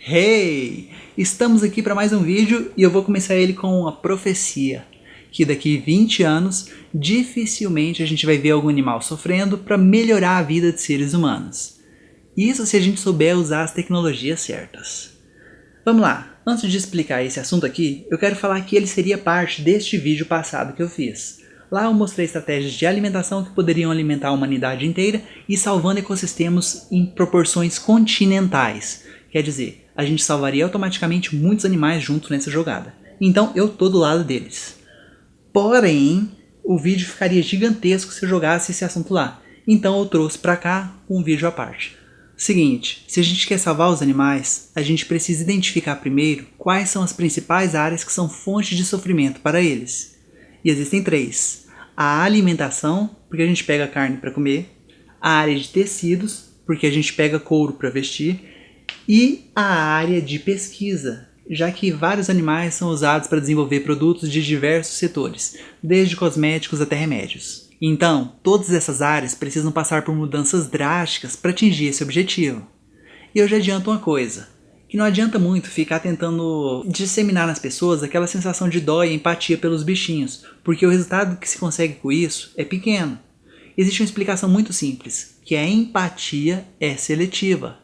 Hey! Estamos aqui para mais um vídeo e eu vou começar ele com uma profecia. Que daqui 20 anos, dificilmente a gente vai ver algum animal sofrendo para melhorar a vida de seres humanos. Isso se a gente souber usar as tecnologias certas. Vamos lá, antes de explicar esse assunto aqui, eu quero falar que ele seria parte deste vídeo passado que eu fiz. Lá eu mostrei estratégias de alimentação que poderiam alimentar a humanidade inteira e salvando ecossistemas em proporções continentais. Quer dizer, a gente salvaria automaticamente muitos animais juntos nessa jogada. Então eu tô do lado deles. Porém, o vídeo ficaria gigantesco se eu jogasse esse assunto lá. Então eu trouxe pra cá um vídeo à parte. Seguinte, se a gente quer salvar os animais, a gente precisa identificar primeiro quais são as principais áreas que são fontes de sofrimento para eles. E existem três. A alimentação, porque a gente pega carne para comer. A área de tecidos, porque a gente pega couro para vestir e a área de pesquisa, já que vários animais são usados para desenvolver produtos de diversos setores, desde cosméticos até remédios. Então, todas essas áreas precisam passar por mudanças drásticas para atingir esse objetivo. E eu já adianto uma coisa, que não adianta muito ficar tentando disseminar nas pessoas aquela sensação de dó e empatia pelos bichinhos, porque o resultado que se consegue com isso é pequeno. Existe uma explicação muito simples, que a empatia é seletiva.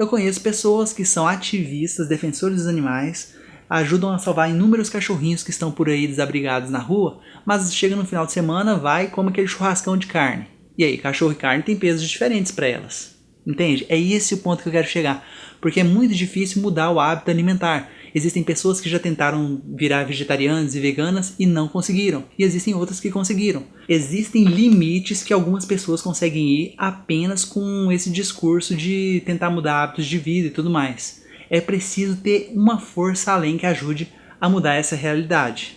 Eu conheço pessoas que são ativistas, defensores dos animais, ajudam a salvar inúmeros cachorrinhos que estão por aí desabrigados na rua, mas chega no final de semana, vai e come aquele churrascão de carne. E aí, cachorro e carne tem pesos diferentes para elas. Entende? É esse o ponto que eu quero chegar. Porque é muito difícil mudar o hábito alimentar. Existem pessoas que já tentaram virar vegetarianas e veganas e não conseguiram. E existem outras que conseguiram. Existem limites que algumas pessoas conseguem ir apenas com esse discurso de tentar mudar hábitos de vida e tudo mais. É preciso ter uma força além que ajude a mudar essa realidade.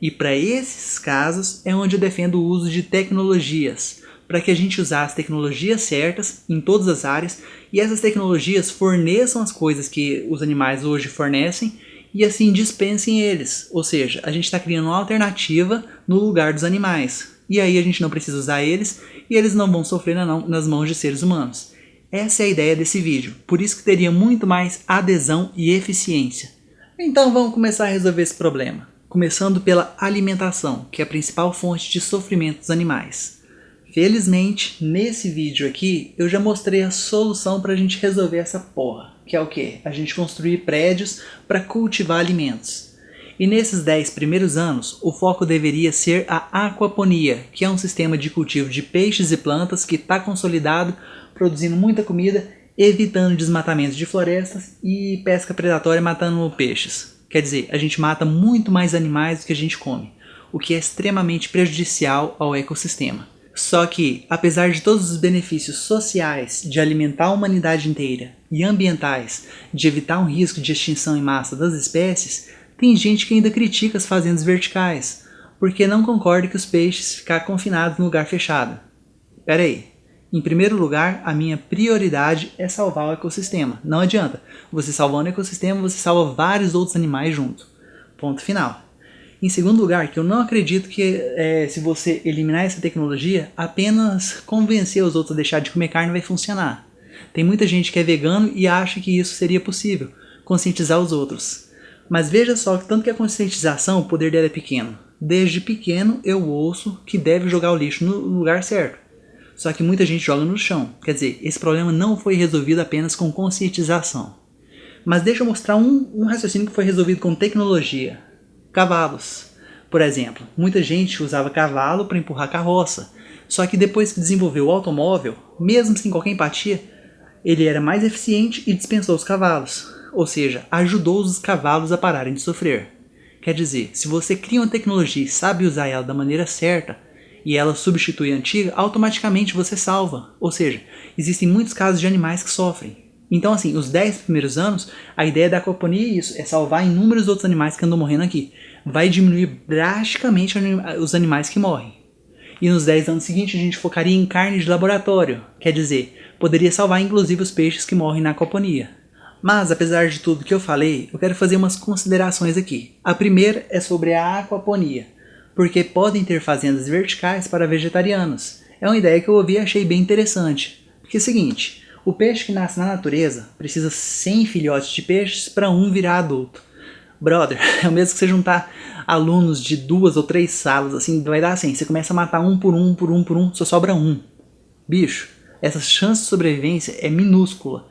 E para esses casos é onde eu defendo o uso de tecnologias, para que a gente usasse as tecnologias certas em todas as áreas e essas tecnologias forneçam as coisas que os animais hoje fornecem e assim dispensem eles. Ou seja, a gente está criando uma alternativa no lugar dos animais. E aí a gente não precisa usar eles e eles não vão sofrer nas mãos de seres humanos. Essa é a ideia desse vídeo, por isso que teria muito mais adesão e eficiência. Então vamos começar a resolver esse problema. Começando pela alimentação, que é a principal fonte de sofrimento dos animais. Felizmente, nesse vídeo aqui, eu já mostrei a solução para a gente resolver essa porra. Que é o que? A gente construir prédios para cultivar alimentos. E nesses 10 primeiros anos, o foco deveria ser a aquaponia, que é um sistema de cultivo de peixes e plantas que está consolidado, produzindo muita comida, evitando desmatamento de florestas e pesca predatória matando peixes. Quer dizer, a gente mata muito mais animais do que a gente come, o que é extremamente prejudicial ao ecossistema. Só que, apesar de todos os benefícios sociais de alimentar a humanidade inteira e ambientais de evitar um risco de extinção em massa das espécies, tem gente que ainda critica as fazendas verticais, porque não concorda que os peixes ficar confinados no lugar fechado. Pera aí, em primeiro lugar, a minha prioridade é salvar o ecossistema. Não adianta, você salvando o ecossistema, você salva vários outros animais junto. Ponto final. Em segundo lugar, que eu não acredito que é, se você eliminar essa tecnologia, apenas convencer os outros a deixar de comer carne vai funcionar. Tem muita gente que é vegano e acha que isso seria possível, conscientizar os outros. Mas veja só que tanto que a conscientização, o poder dela é pequeno. Desde pequeno eu ouço que deve jogar o lixo no lugar certo. Só que muita gente joga no chão. Quer dizer, esse problema não foi resolvido apenas com conscientização. Mas deixa eu mostrar um, um raciocínio que foi resolvido com tecnologia. Cavalos. Por exemplo, muita gente usava cavalo para empurrar carroça, só que depois que desenvolveu o automóvel, mesmo sem qualquer empatia, ele era mais eficiente e dispensou os cavalos, ou seja, ajudou os cavalos a pararem de sofrer. Quer dizer, se você cria uma tecnologia e sabe usar ela da maneira certa, e ela substitui a antiga, automaticamente você salva. Ou seja, existem muitos casos de animais que sofrem, então, assim, os 10 primeiros anos, a ideia da aquaponia é isso, é salvar inúmeros outros animais que andam morrendo aqui. Vai diminuir drasticamente os animais que morrem. E nos 10 anos seguintes a gente focaria em carne de laboratório, quer dizer, poderia salvar inclusive os peixes que morrem na aquaponia. Mas, apesar de tudo que eu falei, eu quero fazer umas considerações aqui. A primeira é sobre a aquaponia, porque podem ter fazendas verticais para vegetarianos. É uma ideia que eu ouvi e achei bem interessante. Porque é o seguinte, O peixe que nasce na natureza precisa 100 filhotes de peixes para um virar adulto. Brother, é o mesmo que você juntar alunos de duas ou três salas, assim, vai dar assim, você começa a matar um por um, por um, por um, só sobra um. Bicho, essa chance de sobrevivência é minúscula.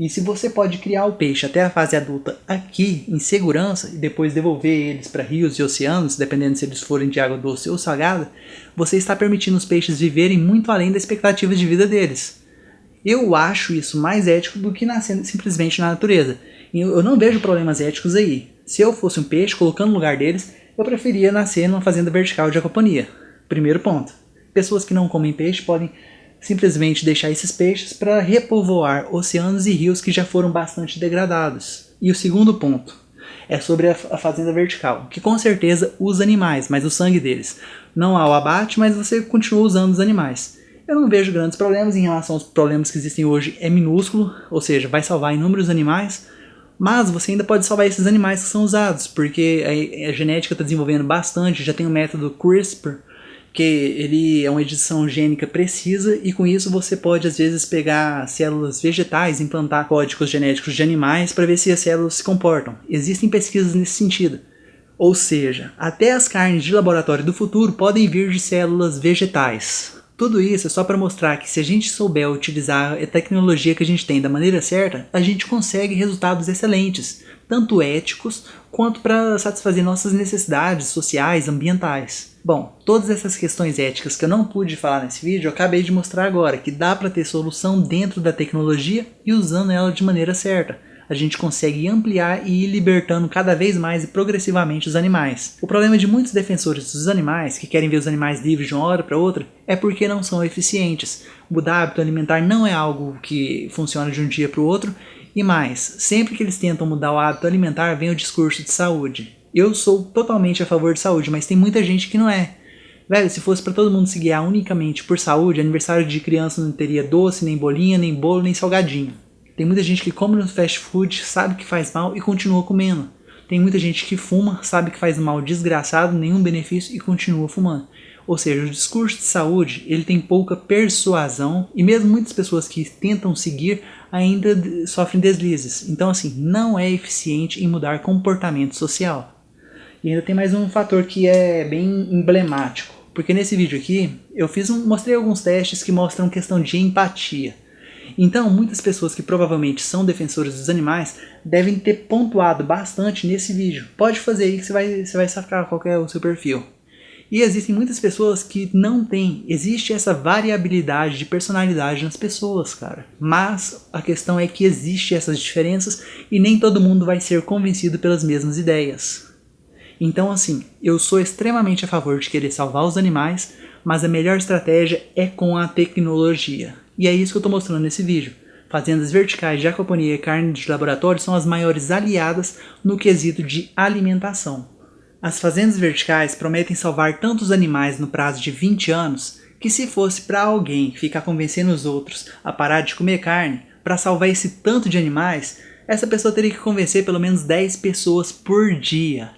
E se você pode criar o peixe até a fase adulta aqui, em segurança, e depois devolver eles para rios e oceanos, dependendo se eles forem de água doce ou salgada, você está permitindo os peixes viverem muito além da expectativa de vida deles. Eu acho isso mais ético do que nascendo simplesmente na natureza. Eu não vejo problemas éticos aí. Se eu fosse um peixe, colocando no lugar deles, eu preferia nascer numa fazenda vertical de aquaponia. Primeiro ponto. Pessoas que não comem peixe podem simplesmente deixar esses peixes para repovoar oceanos e rios que já foram bastante degradados. E o segundo ponto é sobre a fazenda vertical, que com certeza usa animais, mas o sangue deles. Não há o abate, mas você continua usando os animais. Eu não vejo grandes problemas em relação aos problemas que existem hoje, é minúsculo, ou seja, vai salvar inúmeros animais, mas você ainda pode salvar esses animais que são usados, porque a, a genética está desenvolvendo bastante, já tem o método CRISPR, que ele é uma edição gênica precisa e com isso você pode às vezes pegar células vegetais, implantar códigos genéticos de animais para ver se as células se comportam. Existem pesquisas nesse sentido. Ou seja, até as carnes de laboratório do futuro podem vir de células vegetais. Tudo isso é só para mostrar que se a gente souber utilizar a tecnologia que a gente tem da maneira certa, a gente consegue resultados excelentes, tanto éticos quanto para satisfazer nossas necessidades sociais, ambientais. Bom, todas essas questões éticas que eu não pude falar nesse vídeo, eu acabei de mostrar agora que dá para ter solução dentro da tecnologia e usando ela de maneira certa. A gente consegue ampliar e ir libertando cada vez mais e progressivamente os animais. O problema de muitos defensores dos animais, que querem ver os animais livres de uma hora para outra, é porque não são eficientes. Mudar hábito alimentar não é algo que funciona de um dia para o outro e mais, sempre que eles tentam mudar o hábito alimentar, vem o discurso de saúde. Eu sou totalmente a favor de saúde, mas tem muita gente que não é. Velho, se fosse para todo mundo se guiar unicamente por saúde, aniversário de criança não teria doce, nem bolinha, nem bolo, nem salgadinho. Tem muita gente que come no fast food, sabe que faz mal e continua comendo. Tem muita gente que fuma, sabe que faz mal desgraçado, nenhum benefício e continua fumando. Ou seja, o discurso de saúde ele tem pouca persuasão e mesmo muitas pessoas que tentam seguir ainda sofrem deslizes. Então assim, não é eficiente em mudar comportamento social. E ainda tem mais um fator que é bem emblemático, porque nesse vídeo aqui eu fiz um, mostrei alguns testes que mostram questão de empatia. Então, muitas pessoas que provavelmente são defensores dos animais devem ter pontuado bastante nesse vídeo. Pode fazer aí que você vai, você vai sacar qual é o seu perfil. E existem muitas pessoas que não têm. Existe essa variabilidade de personalidade nas pessoas, cara. Mas a questão é que existe essas diferenças e nem todo mundo vai ser convencido pelas mesmas ideias. Então assim, eu sou extremamente a favor de querer salvar os animais, mas a melhor estratégia é com a tecnologia. E é isso que eu estou mostrando nesse vídeo. Fazendas verticais de aquaponia e carne de laboratório são as maiores aliadas no quesito de alimentação. As fazendas verticais prometem salvar tantos animais no prazo de 20 anos que se fosse para alguém ficar convencendo os outros a parar de comer carne para salvar esse tanto de animais, essa pessoa teria que convencer pelo menos 10 pessoas por dia.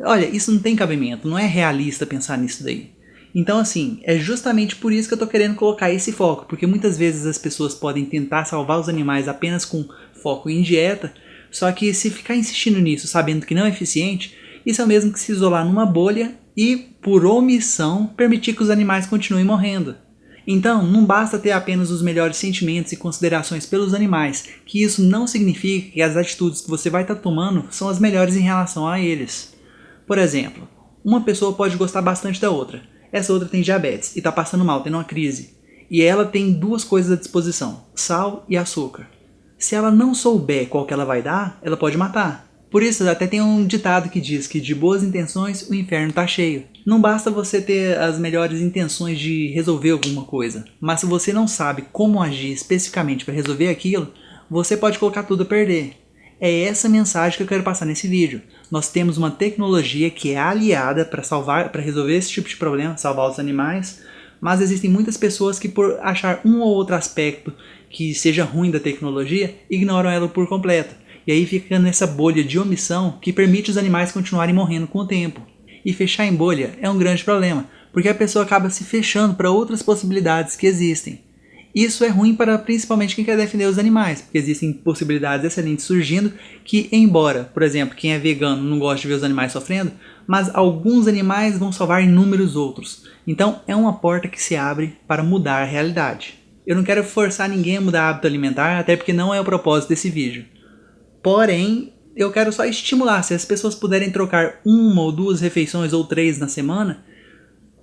Olha, isso não tem cabimento, não é realista pensar nisso daí. Então assim, é justamente por isso que eu estou querendo colocar esse foco, porque muitas vezes as pessoas podem tentar salvar os animais apenas com foco em dieta, só que se ficar insistindo nisso sabendo que não é eficiente, isso é o mesmo que se isolar numa bolha e, por omissão, permitir que os animais continuem morrendo. Então, não basta ter apenas os melhores sentimentos e considerações pelos animais, que isso não significa que as atitudes que você vai estar tá tomando são as melhores em relação a eles. Por exemplo, uma pessoa pode gostar bastante da outra. Essa outra tem diabetes e está passando mal, tendo uma crise. E ela tem duas coisas à disposição, sal e açúcar. Se ela não souber qual que ela vai dar, ela pode matar. Por isso, até tem um ditado que diz que de boas intenções o inferno está cheio. Não basta você ter as melhores intenções de resolver alguma coisa, mas se você não sabe como agir especificamente para resolver aquilo, você pode colocar tudo a perder. É essa mensagem que eu quero passar nesse vídeo. Nós temos uma tecnologia que é aliada para salvar, para resolver esse tipo de problema, salvar os animais, mas existem muitas pessoas que por achar um ou outro aspecto que seja ruim da tecnologia, ignoram ela por completo. E aí fica nessa bolha de omissão que permite os animais continuarem morrendo com o tempo. E fechar em bolha é um grande problema, porque a pessoa acaba se fechando para outras possibilidades que existem. Isso é ruim para principalmente quem quer defender os animais, porque existem possibilidades excelentes surgindo que, embora, por exemplo, quem é vegano não gosta de ver os animais sofrendo, mas alguns animais vão salvar inúmeros outros. Então é uma porta que se abre para mudar a realidade. Eu não quero forçar ninguém a mudar hábito alimentar, até porque não é o propósito desse vídeo. Porém, eu quero só estimular, se as pessoas puderem trocar uma ou duas refeições ou três na semana,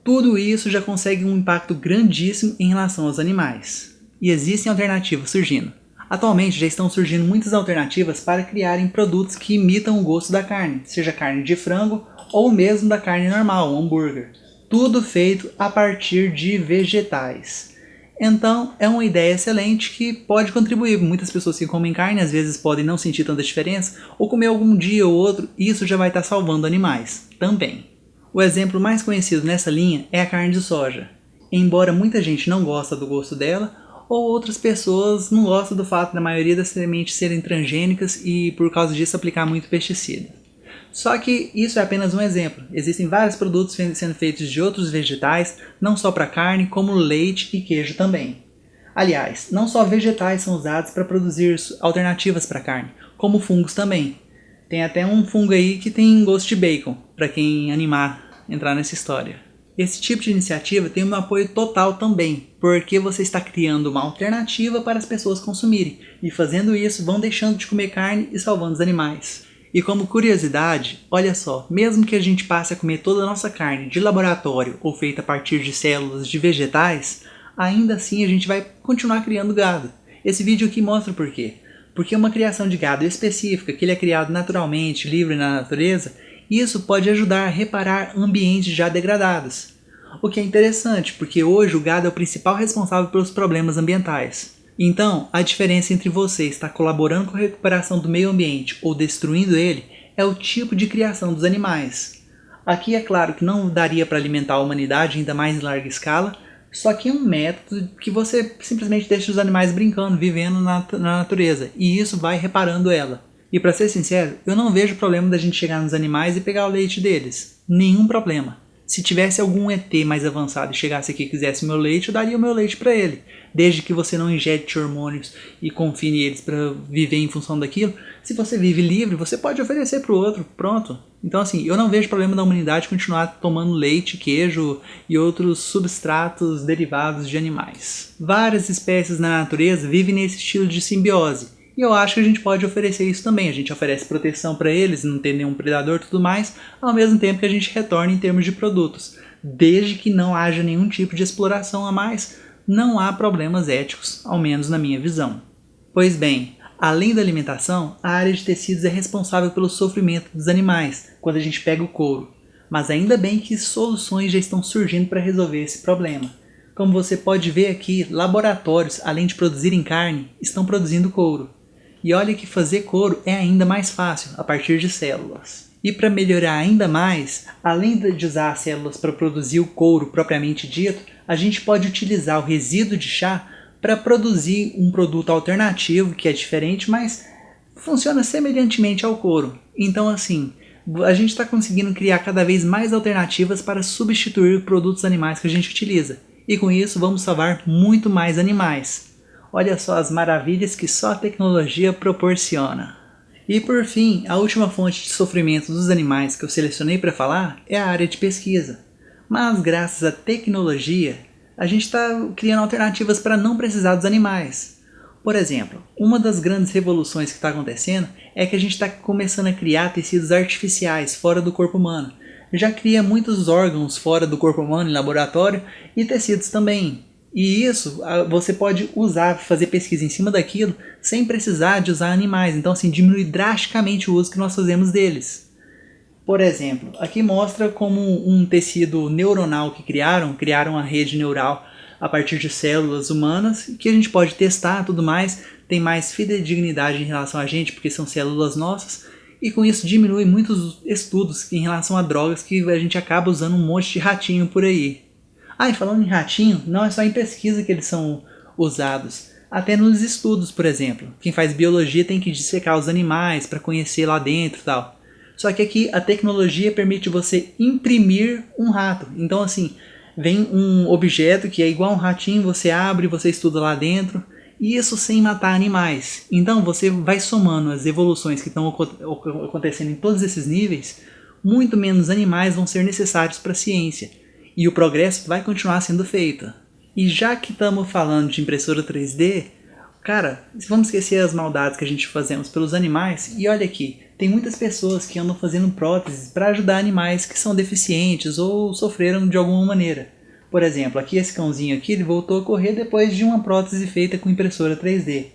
tudo isso já consegue um impacto grandíssimo em relação aos animais. E existem alternativas surgindo. Atualmente já estão surgindo muitas alternativas para criarem produtos que imitam o gosto da carne, seja carne de frango ou mesmo da carne normal, hambúrguer. Tudo feito a partir de vegetais. Então é uma ideia excelente que pode contribuir. Muitas pessoas que comem carne às vezes podem não sentir tanta diferença, ou comer algum dia ou outro, e isso já vai estar salvando animais também. O exemplo mais conhecido nessa linha é a carne de soja. Embora muita gente não gosta do gosto dela, ou outras pessoas não gostam do fato da maioria das sementes serem transgênicas e por causa disso aplicar muito pesticida. Só que isso é apenas um exemplo. Existem vários produtos sendo feitos de outros vegetais, não só para carne, como leite e queijo também. Aliás, não só vegetais são usados para produzir alternativas para carne, como fungos também. Tem até um fungo aí que tem gosto de bacon, para quem animar entrar nessa história. Esse tipo de iniciativa tem um apoio total também, porque você está criando uma alternativa para as pessoas consumirem, e fazendo isso vão deixando de comer carne e salvando os animais. E como curiosidade, olha só, mesmo que a gente passe a comer toda a nossa carne de laboratório ou feita a partir de células de vegetais, ainda assim a gente vai continuar criando gado. Esse vídeo aqui mostra por quê. Porque uma criação de gado específica, que ele é criado naturalmente, livre na natureza, isso pode ajudar a reparar ambientes já degradados. O que é interessante, porque hoje o gado é o principal responsável pelos problemas ambientais. Então, a diferença entre você estar colaborando com a recuperação do meio ambiente ou destruindo ele é o tipo de criação dos animais. Aqui é claro que não daria para alimentar a humanidade ainda mais em larga escala, só que é um método que você simplesmente deixa os animais brincando, vivendo na, na natureza. E isso vai reparando ela. E para ser sincero, eu não vejo problema da gente chegar nos animais e pegar o leite deles. Nenhum problema. Se tivesse algum ET mais avançado e chegasse aqui e quisesse meu leite, eu daria o meu leite para ele. Desde que você não injete hormônios e confine eles para viver em função daquilo. Se você vive livre, você pode oferecer para o outro. Pronto. Então assim, eu não vejo problema da humanidade continuar tomando leite, queijo e outros substratos derivados de animais. Várias espécies na natureza vivem nesse estilo de simbiose e eu acho que a gente pode oferecer isso também. A gente oferece proteção para eles, não ter nenhum predador e tudo mais, ao mesmo tempo que a gente retorna em termos de produtos. Desde que não haja nenhum tipo de exploração a mais, não há problemas éticos, ao menos na minha visão. Pois bem, além da alimentação, a área de tecidos é responsável pelo sofrimento dos animais, quando a gente pega o couro. Mas ainda bem que soluções já estão surgindo para resolver esse problema. Como você pode ver aqui, laboratórios, além de produzirem carne, estão produzindo couro. E olha que fazer couro é ainda mais fácil, a partir de células. E para melhorar ainda mais, além de usar as células para produzir o couro propriamente dito, a gente pode utilizar o resíduo de chá para produzir um produto alternativo que é diferente, mas funciona semelhantemente ao couro. Então assim, a gente está conseguindo criar cada vez mais alternativas para substituir produtos animais que a gente utiliza. E com isso vamos salvar muito mais animais. Olha só as maravilhas que só a tecnologia proporciona. E por fim, a última fonte de sofrimento dos animais que eu selecionei para falar é a área de pesquisa. Mas graças à tecnologia, a gente está criando alternativas para não precisar dos animais. Por exemplo, uma das grandes revoluções que está acontecendo é que a gente está começando a criar tecidos artificiais fora do corpo humano. Já cria muitos órgãos fora do corpo humano em laboratório e tecidos também. E isso você pode usar, fazer pesquisa em cima daquilo sem precisar de usar animais. Então assim, diminui drasticamente o uso que nós fazemos deles. Por exemplo, aqui mostra como um tecido neuronal que criaram, criaram uma rede neural a partir de células humanas, que a gente pode testar tudo mais, tem mais fidedignidade em relação a gente, porque são células nossas, e com isso diminui muitos estudos em relação a drogas que a gente acaba usando um monte de ratinho por aí. Ah, e falando em ratinho, não é só em pesquisa que eles são usados. Até nos estudos, por exemplo. Quem faz biologia tem que dissecar os animais para conhecer lá dentro e tal. Só que aqui a tecnologia permite você imprimir um rato. Então assim, vem um objeto que é igual um ratinho, você abre, você estuda lá dentro, e isso sem matar animais. Então você vai somando as evoluções que estão acontecendo em todos esses níveis, muito menos animais vão ser necessários para a ciência, e o progresso vai continuar sendo feito. E já que estamos falando de impressora 3D, cara, vamos esquecer as maldades que a gente fazemos pelos animais, e olha aqui, tem muitas pessoas que andam fazendo próteses para ajudar animais que são deficientes ou sofreram de alguma maneira. Por exemplo, aqui esse cãozinho aqui ele voltou a correr depois de uma prótese feita com impressora 3D.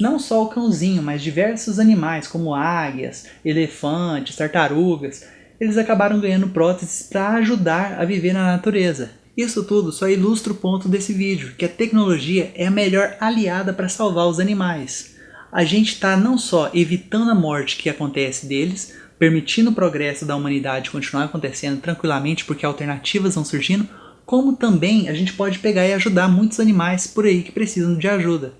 Não só o cãozinho, mas diversos animais como águias, elefantes, tartarugas, eles acabaram ganhando próteses para ajudar a viver na natureza. Isso tudo só ilustra o ponto desse vídeo, que a tecnologia é a melhor aliada para salvar os animais a gente está não só evitando a morte que acontece deles, permitindo o progresso da humanidade continuar acontecendo tranquilamente porque alternativas vão surgindo, como também a gente pode pegar e ajudar muitos animais por aí que precisam de ajuda.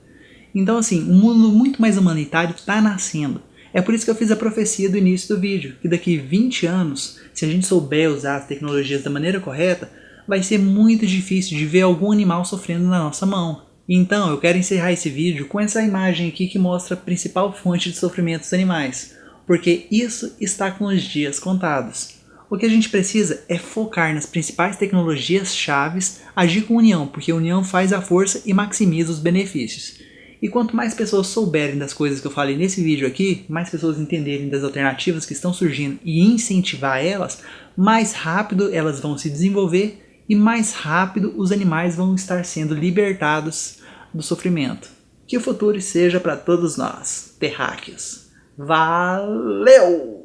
Então assim, um mundo muito mais humanitário está nascendo. É por isso que eu fiz a profecia do início do vídeo, que daqui 20 anos, se a gente souber usar as tecnologias da maneira correta, vai ser muito difícil de ver algum animal sofrendo na nossa mão. Então, eu quero encerrar esse vídeo com essa imagem aqui que mostra a principal fonte de sofrimento dos animais, porque isso está com os dias contados. O que a gente precisa é focar nas principais tecnologias chaves, agir com união, porque a união faz a força e maximiza os benefícios. E quanto mais pessoas souberem das coisas que eu falei nesse vídeo aqui, mais pessoas entenderem das alternativas que estão surgindo e incentivar elas, mais rápido elas vão se desenvolver e mais rápido os animais vão estar sendo libertados do sofrimento. Que o futuro seja para todos nós, terráqueos. Valeu!